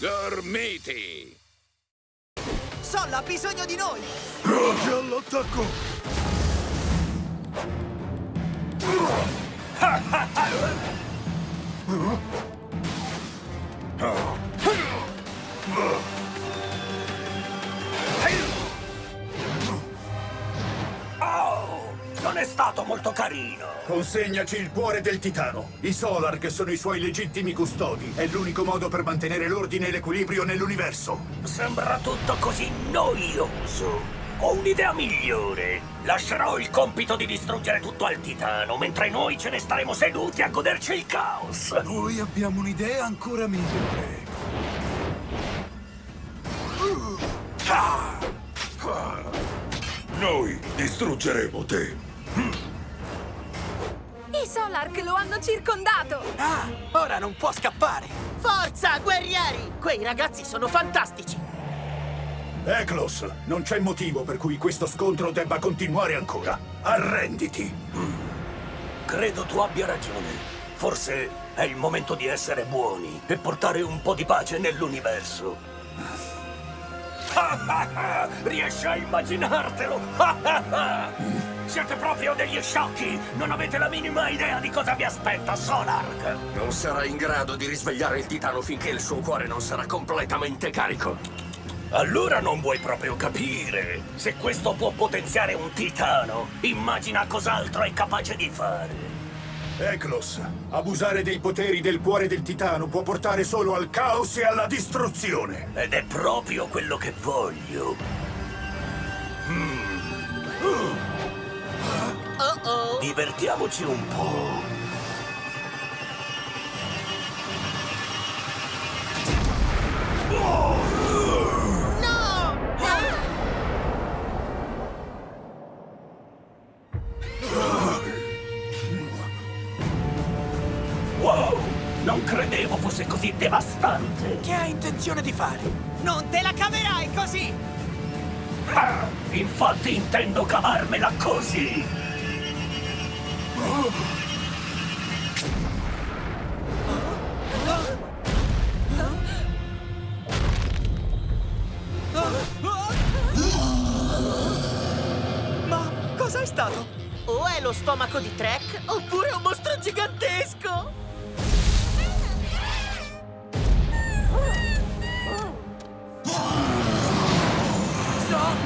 Gormiti! Sol ha bisogno di noi! Pronti all'attacco! Oh, stato molto carino. Consegnaci il cuore del titano. I Solar, che sono i suoi legittimi custodi. È l'unico modo per mantenere l'ordine e l'equilibrio nell'universo. Sembra tutto così noioso. Ho un'idea migliore. Lascerò il compito di distruggere tutto al titano, mentre noi ce ne staremo seduti a goderci il caos. Noi abbiamo un'idea ancora migliore. Noi distruggeremo te. I Solark lo hanno circondato! Ah, ora non può scappare! Forza, guerrieri! Quei ragazzi sono fantastici! Eklos, non c'è motivo per cui questo scontro debba continuare ancora. Arrenditi! Credo tu abbia ragione. Forse è il momento di essere buoni e portare un po' di pace nell'universo. Riesci a immaginartelo? Siete proprio degli sciocchi! Non avete la minima idea di cosa vi aspetta, Solark! Non sarà in grado di risvegliare il titano finché il suo cuore non sarà completamente carico. Allora non vuoi proprio capire. Se questo può potenziare un titano, immagina cos'altro è capace di fare. Eklos, abusare dei poteri del cuore del titano può portare solo al caos e alla distruzione. Ed è proprio quello che voglio. Oh oh! Divertiamoci un po'. Non credevo fosse così devastante. Che ha intenzione di fare? Non te la caverai così! Ah, infatti intendo cavarmela così. Ma cos'è stato? O è lo stomaco di Trek, oppure un mostro gigantesco!